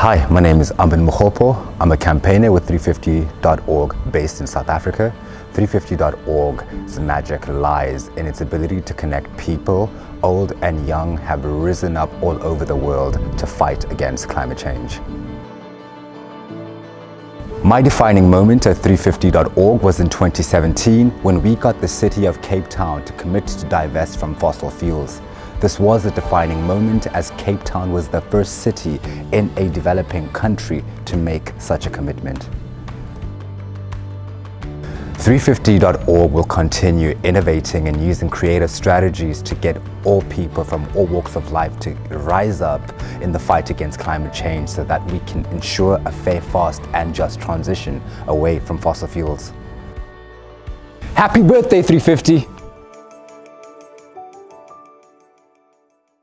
Hi, my name is Amin Mokgopo. I'm a campaigner with 350.org based in South Africa. 350.org's magic lies in its ability to connect people, old and young, have risen up all over the world to fight against climate change. My defining moment at 350.org was in 2017 when we got the city of Cape Town to commit to divest from fossil fuels. This was a defining moment as Cape Town was the first city in a developing country to make such a commitment. 350.org will continue innovating and using creative strategies to get all people from all walks of life to rise up in the fight against climate change so that we can ensure a fair, fast and just transition away from fossil fuels. Happy birthday 350!